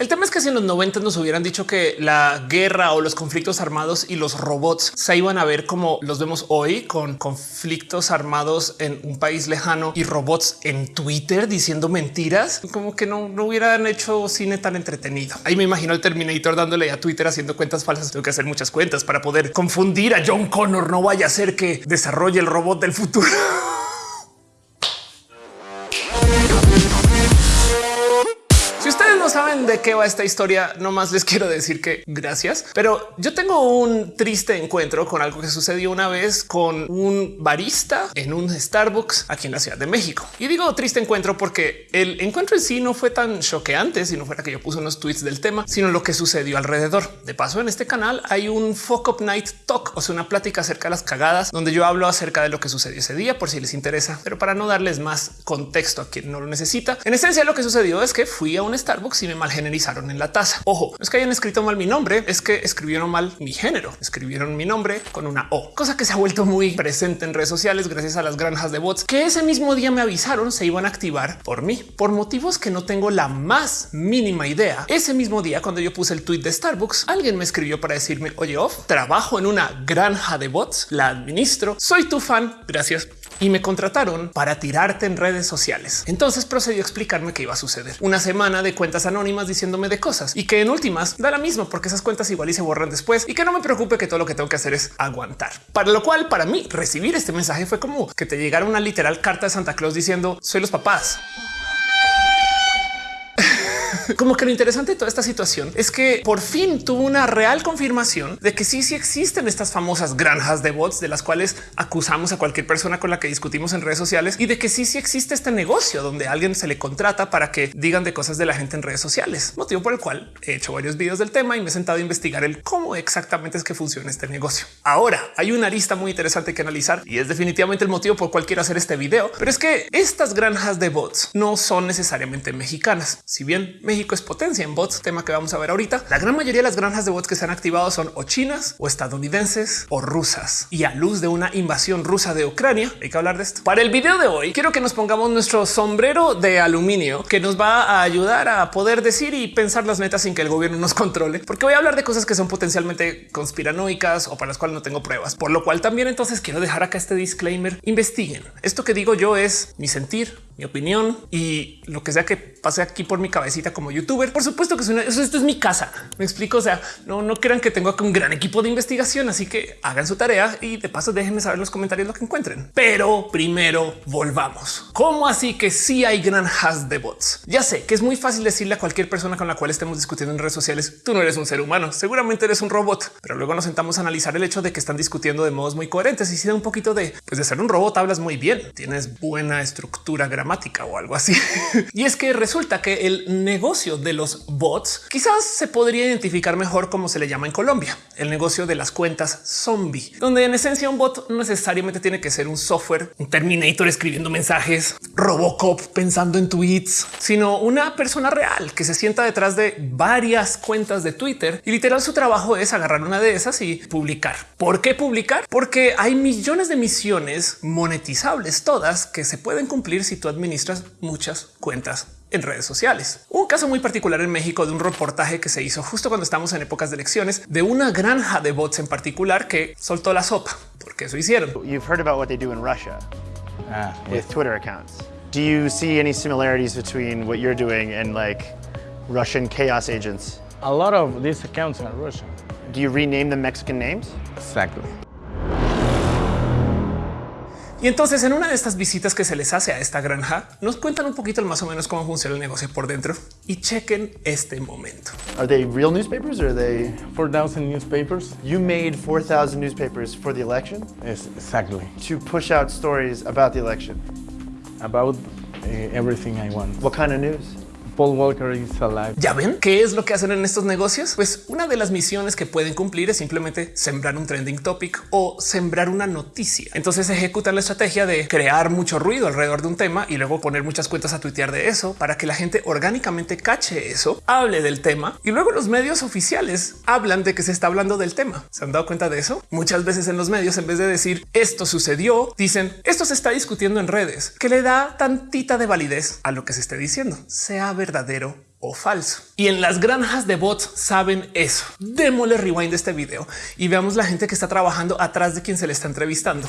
El tema es que si en los 90 nos hubieran dicho que la guerra o los conflictos armados y los robots se iban a ver como los vemos hoy con conflictos armados en un país lejano y robots en Twitter diciendo mentiras, como que no, no hubieran hecho cine tan entretenido. Ahí me imagino el Terminator dándole a Twitter haciendo cuentas falsas. Tengo que hacer muchas cuentas para poder confundir a John Connor. No vaya a ser que desarrolle el robot del futuro. de qué va esta historia, no más les quiero decir que gracias, pero yo tengo un triste encuentro con algo que sucedió una vez con un barista en un Starbucks aquí en la Ciudad de México. Y digo triste encuentro porque el encuentro en sí no fue tan choqueante si no fuera que yo puse unos tweets del tema, sino lo que sucedió alrededor. De paso, en este canal hay un Fuck Up Night Talk, o sea, una plática acerca de las cagadas, donde yo hablo acerca de lo que sucedió ese día por si les interesa, pero para no darles más contexto a quien no lo necesita. En esencia, lo que sucedió es que fui a un Starbucks y me en la taza. Ojo, no es que hayan escrito mal mi nombre, es que escribieron mal mi género. Escribieron mi nombre con una O, cosa que se ha vuelto muy presente en redes sociales gracias a las granjas de bots que ese mismo día me avisaron se iban a activar por mí por motivos que no tengo la más mínima idea. Ese mismo día, cuando yo puse el tweet de Starbucks, alguien me escribió para decirme oye, off, trabajo en una granja de bots, la administro, soy tu fan. Gracias y me contrataron para tirarte en redes sociales. Entonces procedió a explicarme qué iba a suceder. Una semana de cuentas anónimas diciéndome de cosas y que en últimas da la misma porque esas cuentas igual y se borran después y que no me preocupe que todo lo que tengo que hacer es aguantar. Para lo cual para mí recibir este mensaje fue como que te llegara una literal carta de Santa Claus diciendo soy los papás. Como que lo interesante de toda esta situación es que por fin tuvo una real confirmación de que sí, sí existen estas famosas granjas de bots de las cuales acusamos a cualquier persona con la que discutimos en redes sociales y de que sí, sí existe este negocio donde alguien se le contrata para que digan de cosas de la gente en redes sociales, motivo por el cual he hecho varios videos del tema y me he sentado a investigar el cómo exactamente es que funciona este negocio. Ahora hay una lista muy interesante que analizar y es definitivamente el motivo por el cual quiero hacer este video, pero es que estas granjas de bots no son necesariamente mexicanas. Si bien México es potencia en bots, tema que vamos a ver ahorita. La gran mayoría de las granjas de bots que se han activado son o chinas o estadounidenses o rusas. Y a luz de una invasión rusa de Ucrania, hay que hablar de esto. Para el video de hoy, quiero que nos pongamos nuestro sombrero de aluminio que nos va a ayudar a poder decir y pensar las metas sin que el gobierno nos controle, porque voy a hablar de cosas que son potencialmente conspiranoicas o para las cuales no tengo pruebas. Por lo cual también entonces quiero dejar acá este disclaimer. Investiguen. Esto que digo yo es mi sentir, mi opinión y lo que sea que pase aquí por mi cabecita como youtuber. Por supuesto que eso, esto es mi casa. Me explico. O sea, no, no crean que tengo un gran equipo de investigación, así que hagan su tarea y de paso déjenme saber en los comentarios lo que encuentren. Pero primero volvamos. ¿Cómo así que sí hay granjas de bots? Ya sé que es muy fácil decirle a cualquier persona con la cual estemos discutiendo en redes sociales, tú no eres un ser humano, seguramente eres un robot, pero luego nos sentamos a analizar el hecho de que están discutiendo de modos muy coherentes y si da un poquito de pues de ser un robot hablas muy bien, tienes buena estructura gramática o algo así. y es que resulta que el negocio de los bots quizás se podría identificar mejor como se le llama en Colombia, el negocio de las cuentas zombie, donde en esencia un bot no necesariamente tiene que ser un software, un Terminator escribiendo mensajes, Robocop pensando en tweets, sino una persona real que se sienta detrás de varias cuentas de Twitter y literal su trabajo es agarrar una de esas y publicar. ¿Por qué publicar? Porque hay millones de misiones monetizables, todas que se pueden cumplir si tú administras muchas cuentas en redes sociales. Un caso muy particular en México de un reportaje que se hizo justo cuando estamos en épocas de elecciones de una granja de bots en particular que soltó la sopa, porque eso hicieron. You've heard about what they do in Russia uh, with Twitter accounts. Do you see any similarities between what you're doing and like Russian chaos agents? A lot of these accounts are Russian. Do you rename the Mexican names? Exactly. Y entonces en una de estas visitas que se les hace a esta granja, nos cuentan un poquito más o menos cómo funciona el negocio por dentro y chequen este momento. Are they real newspapers or are they 4,000 newspapers? You made 4,000 newspapers for the election? Yes, exactly. To push out stories about the election? About uh, everything I want. What kind of news? Paul Walker is alive. Ya ven qué es lo que hacen en estos negocios? Pues una de las misiones que pueden cumplir es simplemente sembrar un trending topic o sembrar una noticia. Entonces ejecutan la estrategia de crear mucho ruido alrededor de un tema y luego poner muchas cuentas a tuitear de eso para que la gente orgánicamente cache eso, hable del tema y luego los medios oficiales hablan de que se está hablando del tema. ¿Se han dado cuenta de eso? Muchas veces en los medios, en vez de decir esto sucedió, dicen esto se está discutiendo en redes, que le da tantita de validez a lo que se esté diciendo, sea verdadero o falso. Y en las granjas de bots saben eso. Démosle rewind de este video y veamos la gente que está trabajando atrás de quien se le está entrevistando.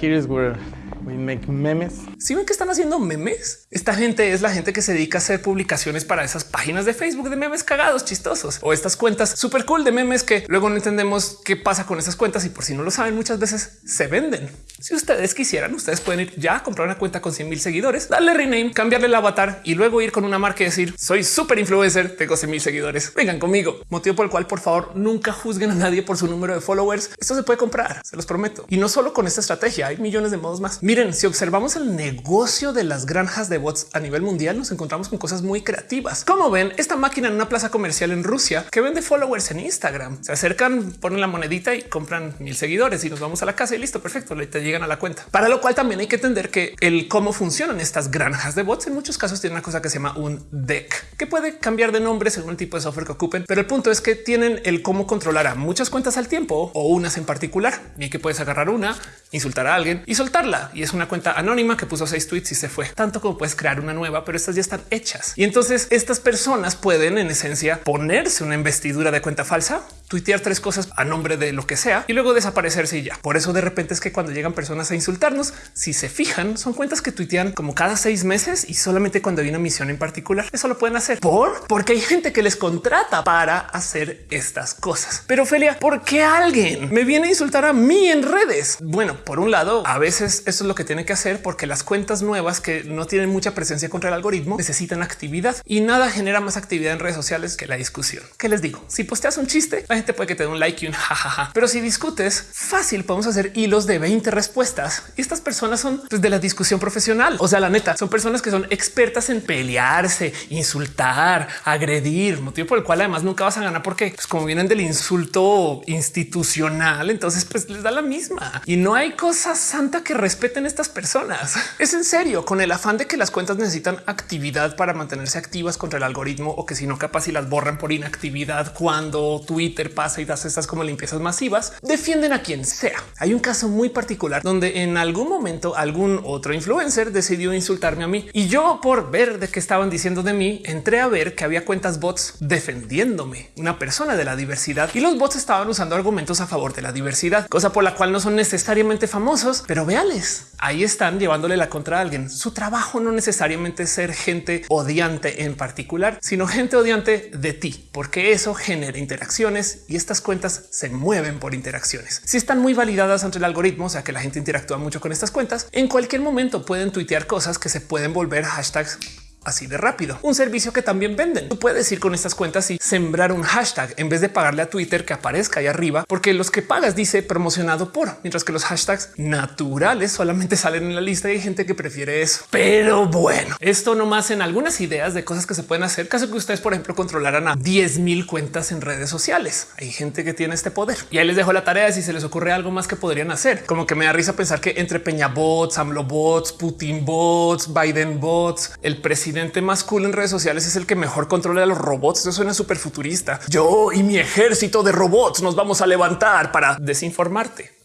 Here is where we make memes. Si ven que están haciendo memes, esta gente es la gente que se dedica a hacer publicaciones para esas páginas de Facebook de memes cagados, chistosos o estas cuentas súper cool de memes que luego no entendemos qué pasa con esas cuentas y por si no lo saben, muchas veces se venden. Si ustedes quisieran, ustedes pueden ir ya a comprar una cuenta con 100 mil seguidores, darle rename, cambiarle el avatar y luego ir con una marca y decir soy súper influencer, tengo 100 mil seguidores. Vengan conmigo. Motivo por el cual, por favor, nunca juzguen a nadie por su número de followers. Esto se puede comprar, se los prometo. Y no solo con esta estrategia, hay millones de modos más. Miren, si observamos el negocio de las granjas de bots a nivel mundial, nos encontramos con cosas muy creativas. Como ven, esta máquina en una plaza comercial en Rusia que vende followers en Instagram. Se acercan, ponen la monedita y compran mil seguidores y nos vamos a la casa y listo, perfecto, le te llegan a la cuenta. Para lo cual también hay que entender que el cómo funcionan estas granjas de bots en muchos casos tiene una cosa que se llama un deck que puede cambiar de nombre según el tipo de software que ocupen, pero el punto es que tienen el cómo controlar a muchas cuentas al tiempo o unas en particular. Bien que puedes agarrar una, insultar a alguien y soltarla. Y es una cuenta anónima que puso seis tweets y se fue. Tanto como puedes crear una nueva, pero estas ya están hechas. Y entonces estas personas pueden en esencia ponerse una investidura de cuenta falsa, tuitear tres cosas a nombre de lo que sea y luego desaparecerse y ya. Por eso de repente es que cuando llegan personas a insultarnos, si se fijan, son cuentas que tuitean como cada seis meses y solamente cuando hay una misión en particular. Eso lo pueden hacer por porque hay gente que les contrata para hacer estas cosas. Pero Ophelia, ¿por qué alguien me viene a insultar a mí en redes? Bueno, por un lado, a veces eso es lo que tiene que hacer porque las cuentas nuevas que no tienen mucha presencia contra el algoritmo necesitan actividad y nada genera más actividad en redes sociales que la discusión. ¿Qué les digo? Si posteas un chiste, la gente puede que te dé un like y un jajaja, pero si discutes fácil, podemos hacer hilos de 20 respuestas y estas personas son pues, de la discusión profesional. O sea, la neta son personas que son expertas en pelearse, insultar, agredir, motivo por el cual además nunca vas a ganar porque pues, como vienen del insulto institucional, entonces pues les da la misma y no hay cosa santa que respeten estas personas. Es en serio, con el afán de que las cuentas necesitan actividad para mantenerse activas contra el algoritmo o que si no capaz y las borran por inactividad cuando Twitter pasa y das estas como limpiezas masivas, defienden a quien sea. Hay un caso muy particular donde en algún momento algún otro influencer decidió insultarme a mí y yo por ver de qué estaban diciendo de mí, entré a ver que había cuentas bots defendiéndome, una persona de la diversidad y los bots estaban usando argumentos a favor de la diversidad, cosa por la cual no son necesariamente famosos, pero véales, ahí están llevándole la contra a alguien. Su trabajo no necesariamente es ser gente odiante en particular, sino gente odiante de ti, porque eso genera interacciones y estas cuentas se mueven por interacciones. Si están muy validadas entre el algoritmo, o sea que la gente interactúa mucho con estas cuentas, en cualquier momento pueden tuitear cosas que se pueden volver hashtags así de rápido. Un servicio que también venden. Tú puedes ir con estas cuentas y sembrar un hashtag en vez de pagarle a Twitter que aparezca ahí arriba, porque los que pagas dice promocionado por, mientras que los hashtags naturales solamente salen en la lista y hay gente que prefiere eso. Pero bueno, esto nomás en algunas ideas de cosas que se pueden hacer. Caso que ustedes, por ejemplo, controlaran a 10 mil cuentas en redes sociales. Hay gente que tiene este poder y ahí les dejo la tarea. Si se les ocurre algo más que podrían hacer, como que me da risa pensar que entre Peña bots, AMLO bots, Putin bots, Biden bots, el presidente más cool en redes sociales es el que mejor controla a los robots. Eso suena súper futurista. Yo y mi ejército de robots nos vamos a levantar para desinformarte.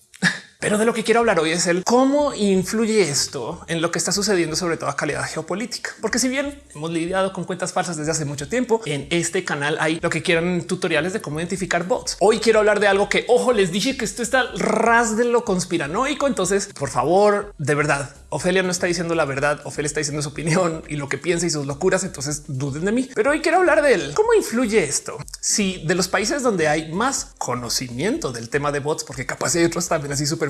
Pero de lo que quiero hablar hoy es el cómo influye esto en lo que está sucediendo, sobre todo a calidad geopolítica. Porque si bien hemos lidiado con cuentas falsas desde hace mucho tiempo, en este canal hay lo que quieran tutoriales de cómo identificar bots. Hoy quiero hablar de algo que, ojo, les dije que esto está ras de lo conspiranoico. Entonces, por favor, de verdad, Ofelia no está diciendo la verdad. Ofelia está diciendo su opinión y lo que piensa y sus locuras. Entonces duden de mí. Pero hoy quiero hablar de él. ¿Cómo influye esto? Si de los países donde hay más conocimiento del tema de bots, porque capaz hay otros también así súper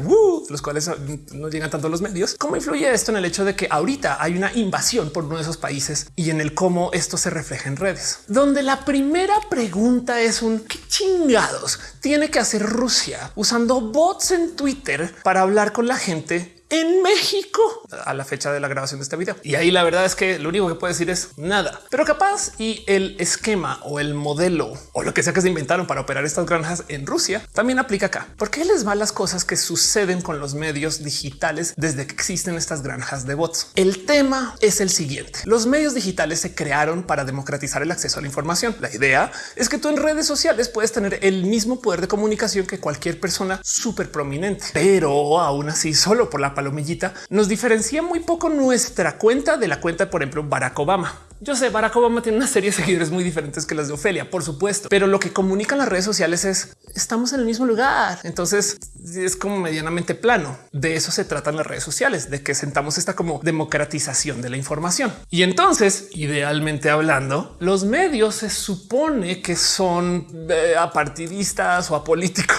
los cuales no llegan tanto los medios. ¿Cómo influye esto en el hecho de que ahorita hay una invasión por uno de esos países y en el cómo esto se refleja en redes? Donde la primera pregunta es un qué chingados tiene que hacer Rusia usando bots en Twitter para hablar con la gente en México a la fecha de la grabación de este video. Y ahí la verdad es que lo único que puedo decir es nada, pero capaz y el esquema o el modelo o lo que sea que se inventaron para operar estas granjas en Rusia también aplica acá. ¿Por qué les va las cosas que suceden con los medios digitales desde que existen estas granjas de bots? El tema es el siguiente. Los medios digitales se crearon para democratizar el acceso a la información. La idea es que tú en redes sociales puedes tener el mismo poder de comunicación que cualquier persona súper prominente, pero aún así solo por la palomillita, nos diferencia muy poco nuestra cuenta de la cuenta, por ejemplo, Barack Obama. Yo sé, Barack Obama tiene una serie de seguidores muy diferentes que las de Ofelia, por supuesto, pero lo que comunican las redes sociales es estamos en el mismo lugar. Entonces es como medianamente plano. De eso se tratan las redes sociales, de que sentamos esta como democratización de la información. Y entonces, idealmente hablando, los medios se supone que son eh, apartidistas o apolíticos.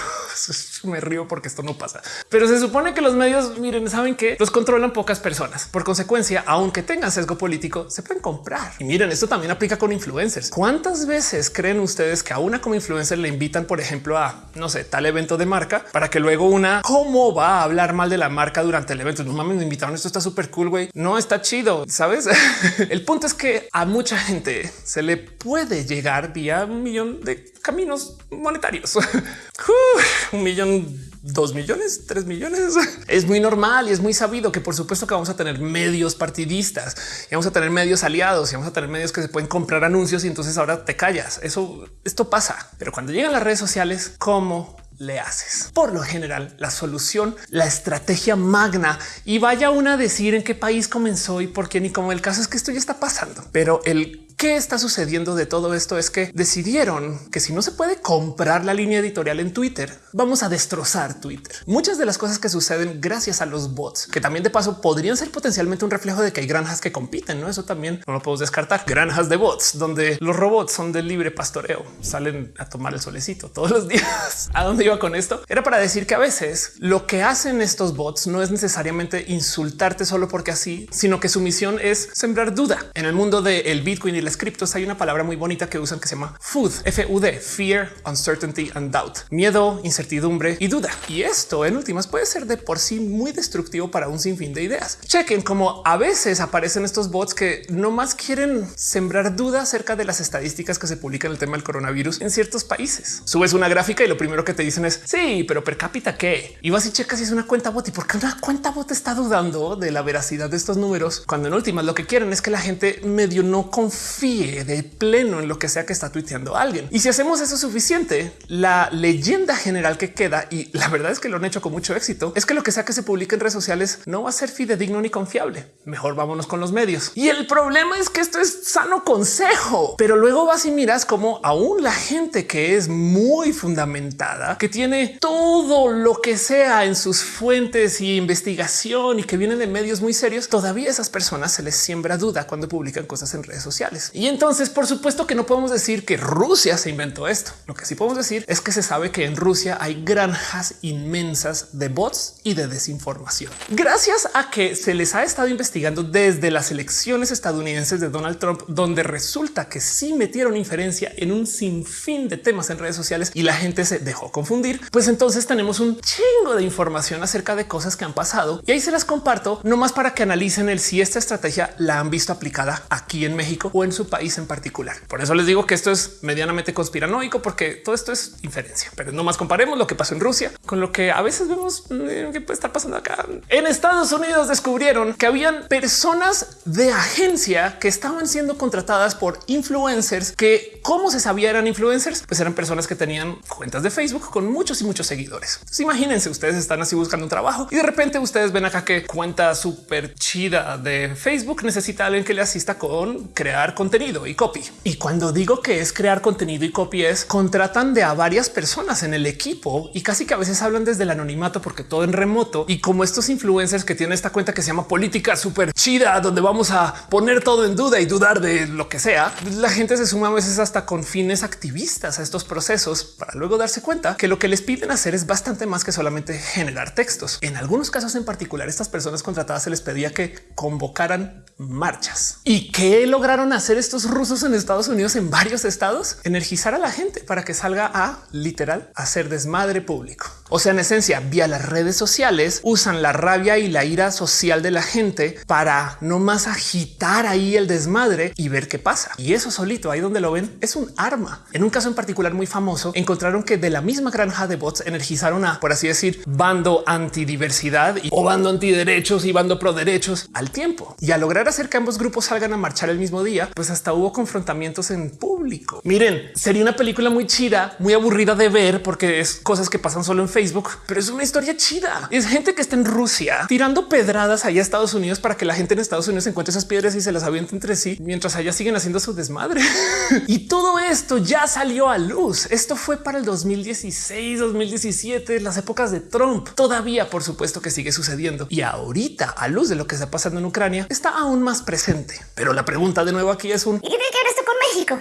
Me río porque esto no pasa, pero se supone que los medios, miren, saben que los controlan pocas personas. Por consecuencia, aunque tengan sesgo político, se pueden comprar. Y miren, esto también aplica con influencers. ¿Cuántas veces creen ustedes que a una como influencer le invitan, por ejemplo, a no sé, tal evento de marca para que luego una cómo va a hablar mal de la marca durante el evento? No mames, me invitaron. Esto está súper cool, güey. No está chido, sabes? el punto es que a mucha gente se le puede llegar vía un millón de caminos monetarios. un millón dos millones, tres millones. Es muy normal y es muy sabido que por supuesto que vamos a tener medios partidistas y vamos a tener medios aliados y vamos a tener medios que se pueden comprar anuncios y entonces ahora te callas. Eso, esto pasa. Pero cuando llegan las redes sociales, ¿cómo le haces? Por lo general, la solución, la estrategia magna y vaya una a decir en qué país comenzó y por qué ni como el caso es que esto ya está pasando. Pero el ¿Qué está sucediendo de todo esto? Es que decidieron que si no se puede comprar la línea editorial en Twitter, vamos a destrozar Twitter. Muchas de las cosas que suceden gracias a los bots, que también de paso podrían ser potencialmente un reflejo de que hay granjas que compiten, ¿no? Eso también no lo podemos descartar. Granjas de bots, donde los robots son de libre pastoreo, salen a tomar el solecito todos los días. ¿A dónde iba con esto? Era para decir que a veces lo que hacen estos bots no es necesariamente insultarte solo porque así, sino que su misión es sembrar duda en el mundo del Bitcoin y criptos hay una palabra muy bonita que usan que se llama food, F U D, fear, uncertainty and doubt, miedo, incertidumbre y duda. Y esto en últimas puede ser de por sí muy destructivo para un sinfín de ideas. Chequen como a veces aparecen estos bots que no más quieren sembrar duda acerca de las estadísticas que se publican el tema del coronavirus en ciertos países. Subes una gráfica y lo primero que te dicen es sí, pero per cápita qué? Y vas y checas si es una cuenta bot y por qué una cuenta bot está dudando de la veracidad de estos números cuando en últimas lo que quieren es que la gente medio no confíe de pleno en lo que sea que está tuiteando alguien. Y si hacemos eso suficiente, la leyenda general que queda, y la verdad es que lo han hecho con mucho éxito, es que lo que sea que se publique en redes sociales no va a ser fidedigno ni confiable. Mejor vámonos con los medios. Y el problema es que esto es sano consejo, pero luego vas y miras como aún la gente que es muy fundamentada, que tiene todo lo que sea en sus fuentes y investigación y que vienen de medios muy serios, todavía esas personas se les siembra duda cuando publican cosas en redes sociales. Y entonces, por supuesto que no podemos decir que Rusia se inventó esto. Lo que sí podemos decir es que se sabe que en Rusia hay granjas inmensas de bots y de desinformación. Gracias a que se les ha estado investigando desde las elecciones estadounidenses de Donald Trump, donde resulta que sí metieron inferencia en un sinfín de temas en redes sociales y la gente se dejó confundir, pues entonces tenemos un chingo de información acerca de cosas que han pasado y ahí se las comparto nomás para que analicen el si esta estrategia la han visto aplicada aquí en México o en su país en particular. Por eso les digo que esto es medianamente conspiranoico, porque todo esto es inferencia. Pero no más comparemos lo que pasó en Rusia con lo que a veces vemos eh, que puede estar pasando acá. En Estados Unidos descubrieron que habían personas de agencia que estaban siendo contratadas por influencers que, como se sabía, eran influencers, pues eran personas que tenían cuentas de Facebook con muchos y muchos seguidores. Imagínense, ustedes están así buscando un trabajo y de repente ustedes ven acá que cuenta súper chida de Facebook necesita alguien que le asista con crear contenido y copy. Y cuando digo que es crear contenido y copy es contratan de a varias personas en el equipo y casi que a veces hablan desde el anonimato porque todo en remoto y como estos influencers que tienen esta cuenta que se llama política súper chida, donde vamos a poner todo en duda y dudar de lo que sea, la gente se suma a veces hasta con fines activistas a estos procesos para luego darse cuenta que lo que les piden hacer es bastante más que solamente generar textos. En algunos casos en particular, estas personas contratadas se les pedía que convocaran marchas y que lograron hacer estos rusos en Estados Unidos en varios estados, energizar a la gente para que salga a literal hacer desmadre público. O sea, en esencia, vía las redes sociales usan la rabia y la ira social de la gente para no más agitar ahí el desmadre y ver qué pasa. Y eso solito, ahí donde lo ven, es un arma. En un caso en particular muy famoso, encontraron que de la misma granja de bots energizaron a, por así decir, bando antidiversidad o bando antiderechos y bando pro derechos al tiempo. Y a lograr hacer que ambos grupos salgan a marchar el mismo día, pues hasta hubo confrontamientos en público. Miren, sería una película muy chida, muy aburrida de ver porque es cosas que pasan solo en Facebook Facebook, pero es una historia chida. Es gente que está en Rusia tirando pedradas allá a Estados Unidos para que la gente en Estados Unidos encuentre esas piedras y se las aviente entre sí mientras allá siguen haciendo su desmadre. y todo esto ya salió a luz. Esto fue para el 2016, 2017, las épocas de Trump. Todavía, por supuesto, que sigue sucediendo. Y ahorita, a luz de lo que está pasando en Ucrania, está aún más presente. Pero la pregunta de nuevo aquí es un... ¿Y qué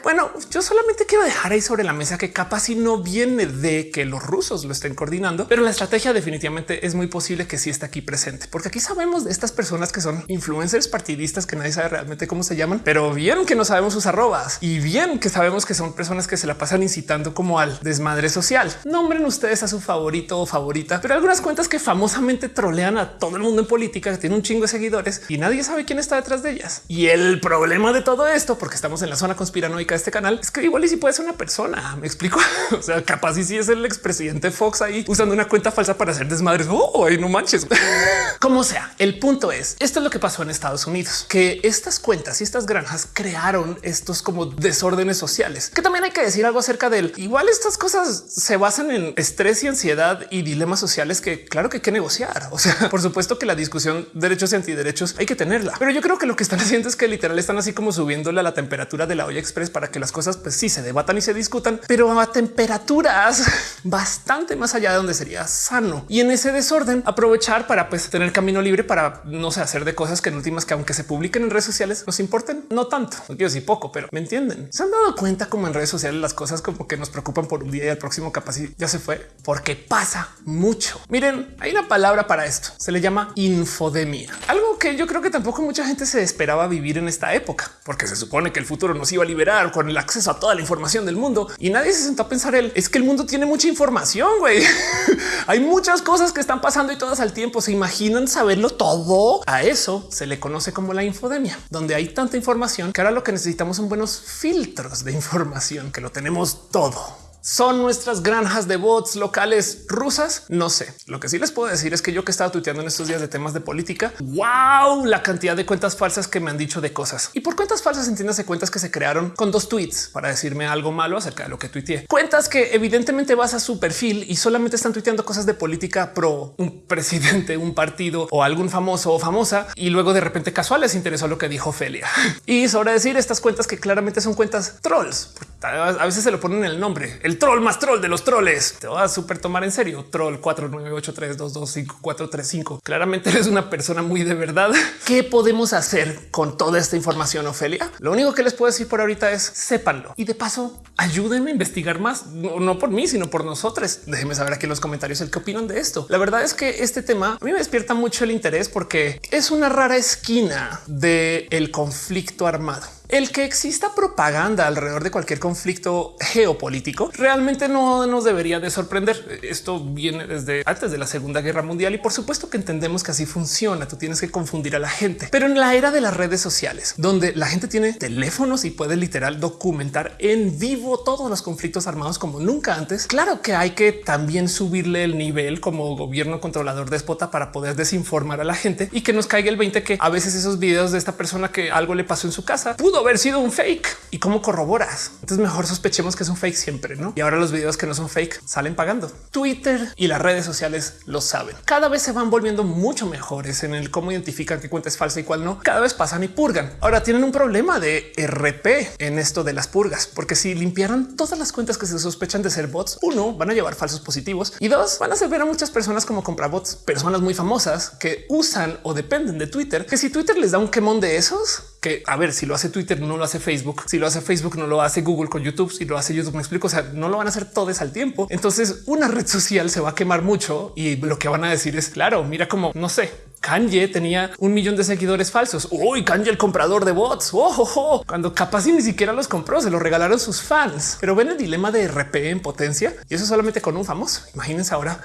Bueno, yo solamente quiero dejar ahí sobre la mesa que capaz si no viene de que los rusos lo estén coordinando, pero la estrategia definitivamente es muy posible que sí está aquí presente, porque aquí sabemos de estas personas que son influencers partidistas que nadie sabe realmente cómo se llaman, pero bien que no sabemos sus arrobas y bien que sabemos que son personas que se la pasan incitando como al desmadre social. Nombren ustedes a su favorito o favorita, pero algunas cuentas que famosamente trolean a todo el mundo en política, que tiene un chingo de seguidores y nadie sabe quién está detrás de ellas. Y el problema de todo esto, porque estamos en la zona conspiranoica de este canal, es que igual y si puede ser una persona. Me explico. o sea, capaz y si es el expresidente Fox ahí usando una cuenta falsa para hacer desmadres. Oh, no manches. Como sea, el punto es esto es lo que pasó en Estados Unidos, que estas cuentas y estas granjas crearon estos como desórdenes sociales, que también hay que decir algo acerca del igual estas cosas se basan en estrés y ansiedad y dilemas sociales que claro que hay que negociar. O sea, por supuesto que la discusión derechos y antiderechos hay que tenerla, pero yo creo que lo que están haciendo es que literal están así como subiéndole a la temperatura de la olla express para que las cosas pues sí se debatan y se discutan, pero a temperaturas bastante más allá de donde sería sano. Y en ese desorden aprovechar para pues tener camino libre para no sé hacer de cosas que en últimas que aunque se publiquen en redes sociales nos importen no tanto, no quiero decir poco, pero me entienden. Se han dado cuenta como en redes sociales las cosas como que nos preocupan por un día y el próximo capaz ya se fue porque pasa mucho. Miren, hay una palabra para esto. Se le llama infodemia, algo que yo creo que tampoco mucha gente se esperaba vivir en esta época, porque se supone que el futuro nos iba a liberar con el acceso a toda la información del mundo y nadie se sentó a pensar él es que el mundo tiene mucha información. güey. hay muchas cosas que están pasando y todas al tiempo. Se imaginan saberlo todo. A eso se le conoce como la infodemia, donde hay tanta información que ahora lo que necesitamos son buenos filtros de información que lo tenemos todo son nuestras granjas de bots locales rusas. No sé. Lo que sí les puedo decir es que yo que he estado tuiteando en estos días de temas de política, wow, la cantidad de cuentas falsas que me han dicho de cosas y por cuentas falsas entiéndase cuentas que se crearon con dos tweets para decirme algo malo acerca de lo que tuiteé. Cuentas que evidentemente vas a su perfil y solamente están tuiteando cosas de política pro un presidente, un partido o algún famoso o famosa y luego de repente casual les interesó lo que dijo Felia y sobre decir estas cuentas que claramente son cuentas trolls. A veces se lo ponen el nombre el troll más troll de los troles. Te vas a súper tomar en serio. Troll 4983225435. Claramente eres una persona muy de verdad. ¿Qué podemos hacer con toda esta información, Ofelia? Lo único que les puedo decir por ahorita es sépanlo y de paso ayúdenme a investigar más, no, por mí, sino por nosotros. Déjenme saber aquí en los comentarios el que opinan de esto. La verdad es que este tema a mí me despierta mucho el interés porque es una rara esquina del el conflicto armado. El que exista propaganda alrededor de cualquier conflicto geopolítico realmente no nos debería de sorprender. Esto viene desde antes de la Segunda Guerra Mundial y por supuesto que entendemos que así funciona. Tú tienes que confundir a la gente, pero en la era de las redes sociales, donde la gente tiene teléfonos y puede literal documentar en vivo todos los conflictos armados como nunca antes. Claro que hay que también subirle el nivel como gobierno controlador déspota para poder desinformar a la gente y que nos caiga el 20 que a veces esos videos de esta persona que algo le pasó en su casa pudo haber sido un fake y cómo corroboras. Entonces mejor sospechemos que es un fake siempre, ¿no? Y ahora los videos que no son fake salen pagando. Twitter y las redes sociales lo saben. Cada vez se van volviendo mucho mejores en el cómo identifican qué cuenta es falsa y cuál no. Cada vez pasan y purgan. Ahora tienen un problema de RP en esto de las purgas, porque si limpiaran todas las cuentas que se sospechan de ser bots, uno van a llevar falsos positivos y dos van a hacer ver a muchas personas como comprar bots, personas muy famosas que usan o dependen de Twitter, que si Twitter les da un quemón de esos, que a ver si lo hace Twitter, no lo hace Facebook, si lo hace Facebook, no lo hace Google con YouTube, si lo hace YouTube, me explico. O sea, no lo van a hacer todos al tiempo. Entonces, una red social se va a quemar mucho y lo que van a decir es claro, mira como no sé, Kanye tenía un millón de seguidores falsos. Uy, Kanye, el comprador de bots. Oh, cuando capaz ni siquiera los compró, se los regalaron sus fans. Pero ven el dilema de RP en potencia y eso solamente con un famoso. Imagínense ahora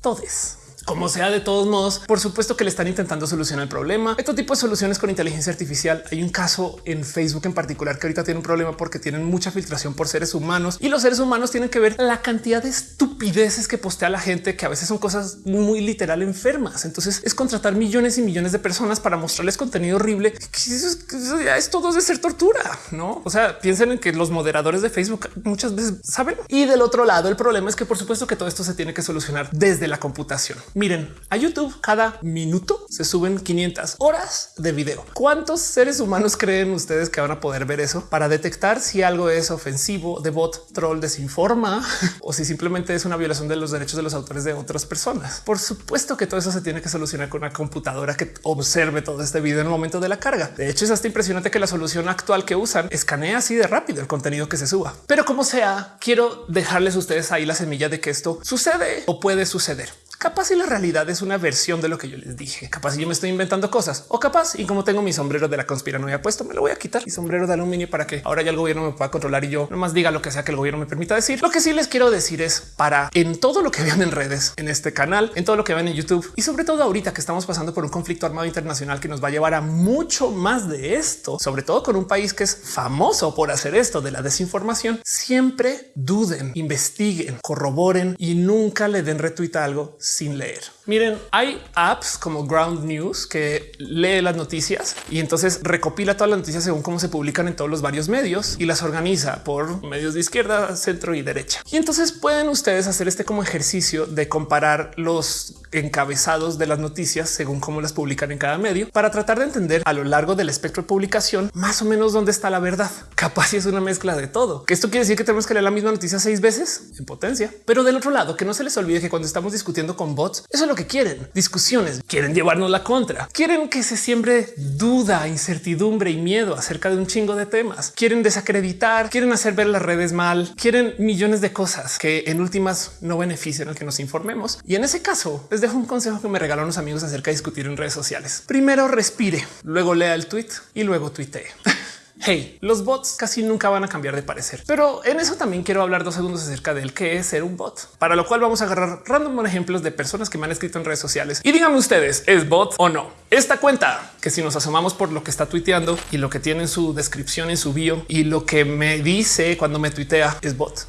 todos. Como sea, de todos modos, por supuesto que le están intentando solucionar el problema. Este tipo de soluciones con inteligencia artificial. Hay un caso en Facebook en particular que ahorita tiene un problema porque tienen mucha filtración por seres humanos y los seres humanos tienen que ver la cantidad de estupideces que postea la gente, que a veces son cosas muy literal enfermas. Entonces es contratar millones y millones de personas para mostrarles contenido horrible. Es todo de ser tortura, no? O sea, piensen en que los moderadores de Facebook muchas veces saben. Y del otro lado, el problema es que por supuesto que todo esto se tiene que solucionar desde la computación. Miren, a YouTube cada minuto se suben 500 horas de video. ¿Cuántos seres humanos creen ustedes que van a poder ver eso para detectar si algo es ofensivo, de bot, troll, desinforma o si simplemente es una violación de los derechos de los autores de otras personas? Por supuesto que todo eso se tiene que solucionar con una computadora que observe todo este video en el momento de la carga. De hecho, es hasta impresionante que la solución actual que usan escanea así de rápido el contenido que se suba. Pero como sea, quiero dejarles a ustedes ahí la semilla de que esto sucede o puede suceder. Capaz y la realidad es una versión de lo que yo les dije. Capaz y yo me estoy inventando cosas o capaz y como tengo mi sombrero de la conspiranoia puesto, me lo voy a quitar y sombrero de aluminio para que ahora ya el gobierno me pueda controlar y yo nomás diga lo que sea que el gobierno me permita decir. Lo que sí les quiero decir es para en todo lo que vean en redes, en este canal, en todo lo que ven en YouTube y sobre todo ahorita que estamos pasando por un conflicto armado internacional que nos va a llevar a mucho más de esto, sobre todo con un país que es famoso por hacer esto de la desinformación. Siempre duden, investiguen, corroboren y nunca le den retweet a algo sin leer. Miren, hay apps como Ground News que lee las noticias y entonces recopila todas las noticias según cómo se publican en todos los varios medios y las organiza por medios de izquierda, centro y derecha. Y entonces pueden ustedes hacer este como ejercicio de comparar los encabezados de las noticias según cómo las publican en cada medio para tratar de entender a lo largo del espectro de publicación más o menos dónde está la verdad. Capaz si es una mezcla de todo. Que esto quiere decir que tenemos que leer la misma noticia seis veces en potencia. Pero del otro lado, que no se les olvide que cuando estamos discutiendo con bots, eso es lo que quieren. Discusiones, quieren llevarnos la contra. Quieren que se siembre duda, incertidumbre y miedo acerca de un chingo de temas. Quieren desacreditar, quieren hacer ver las redes mal, quieren millones de cosas que en últimas no benefician al que nos informemos. Y en ese caso, les dejo un consejo que me regalaron unos amigos acerca de discutir en redes sociales. Primero respire, luego lea el tweet y luego tuitee. Hey, los bots casi nunca van a cambiar de parecer, pero en eso también quiero hablar dos segundos acerca del qué es ser un bot, para lo cual vamos a agarrar random ejemplos de personas que me han escrito en redes sociales y díganme ustedes, ¿es bot o no? Esta cuenta que si nos asomamos por lo que está tuiteando y lo que tiene en su descripción, en su bio y lo que me dice cuando me tuitea es bot.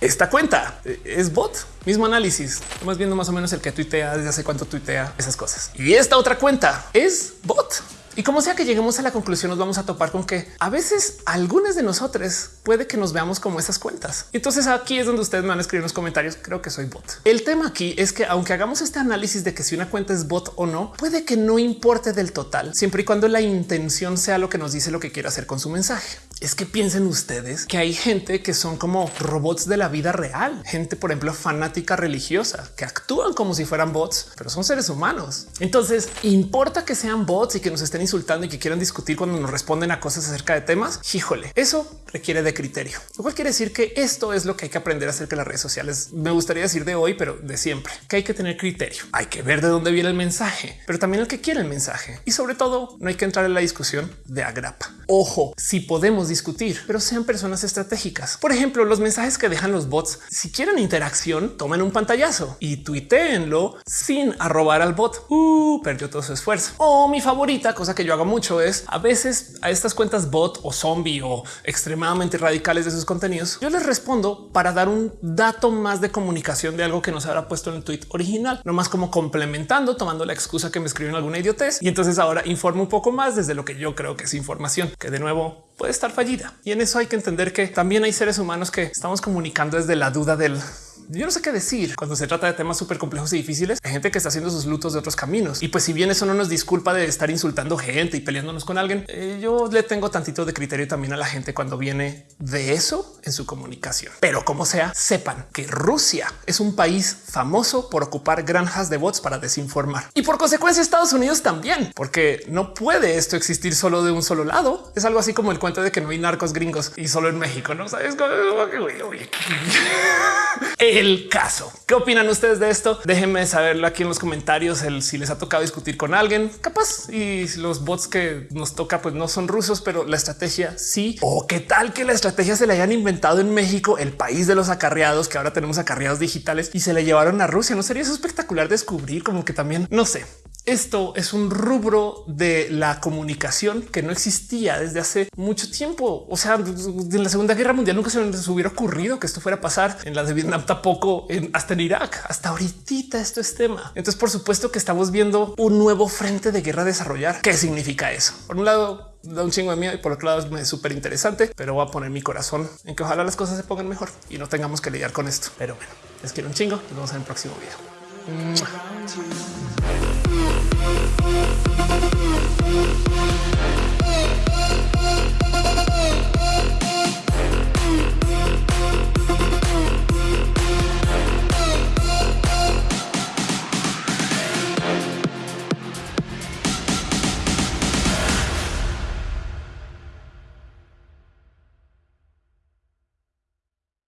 Esta cuenta es bot, mismo análisis. Estamos viendo más o menos el que tuitea desde hace cuánto tuitea esas cosas. Y esta otra cuenta es bot. Y como sea que lleguemos a la conclusión, nos vamos a topar con que a veces algunas de nosotros puede que nos veamos como esas cuentas. Entonces aquí es donde ustedes me van a escribir en los comentarios. Creo que soy bot. El tema aquí es que aunque hagamos este análisis de que si una cuenta es bot o no, puede que no importe del total, siempre y cuando la intención sea lo que nos dice lo que quiere hacer con su mensaje. Es que piensen ustedes que hay gente que son como robots de la vida real, gente, por ejemplo, fanática religiosa que actúan como si fueran bots, pero son seres humanos. Entonces importa que sean bots y que nos estén insultando y que quieran discutir cuando nos responden a cosas acerca de temas. Híjole, eso requiere de criterio, lo cual quiere decir que esto es lo que hay que aprender acerca de las redes sociales. Me gustaría decir de hoy, pero de siempre que hay que tener criterio. Hay que ver de dónde viene el mensaje, pero también el que quiere el mensaje y sobre todo no hay que entrar en la discusión de agrapa. Ojo, si podemos discutir, pero sean personas estratégicas. Por ejemplo, los mensajes que dejan los bots. Si quieren interacción, tomen un pantallazo y tuiteenlo sin arrobar al bot. Uh, perdió todo su esfuerzo. O mi favorita, cosa que yo hago mucho es a veces a estas cuentas bot o zombie o extremadamente radicales de sus contenidos, yo les respondo para dar un dato más de comunicación de algo que no se habrá puesto en el tweet original, no más como complementando, tomando la excusa que me escriben alguna idiotez. Y entonces ahora informo un poco más desde lo que yo creo que es información, que de nuevo puede estar fallida. Y en eso hay que entender que también hay seres humanos que estamos comunicando desde la duda del yo no sé qué decir cuando se trata de temas súper complejos y difíciles. Hay gente que está haciendo sus lutos de otros caminos. Y pues si bien eso no nos disculpa de estar insultando gente y peleándonos con alguien, eh, yo le tengo tantito de criterio también a la gente cuando viene de eso en su comunicación. Pero como sea, sepan que Rusia es un país famoso por ocupar granjas de bots para desinformar. Y por consecuencia Estados Unidos también, porque no puede esto existir solo de un solo lado. Es algo así como el cuento de que no hay narcos gringos y solo en México, ¿no? ¿Sabes? el caso. ¿Qué opinan ustedes de esto? Déjenme saberlo aquí en los comentarios. El si les ha tocado discutir con alguien capaz y los bots que nos toca, pues no son rusos, pero la estrategia sí. O qué tal que la estrategia se la hayan inventado en México, el país de los acarreados, que ahora tenemos acarreados digitales y se le llevaron a Rusia. No sería eso espectacular descubrir como que también no sé. Esto es un rubro de la comunicación que no existía desde hace mucho tiempo. O sea, en la Segunda Guerra Mundial nunca se les hubiera ocurrido que esto fuera a pasar. En la de Vietnam tampoco, hasta en Irak. Hasta ahorita esto es tema. Entonces, por supuesto que estamos viendo un nuevo frente de guerra desarrollar. ¿Qué significa eso? Por un lado, da un chingo de miedo y por otro lado es súper interesante, pero voy a poner mi corazón en que ojalá las cosas se pongan mejor y no tengamos que lidiar con esto. Pero bueno, les quiero un chingo. Nos vemos en el próximo video. Thank you.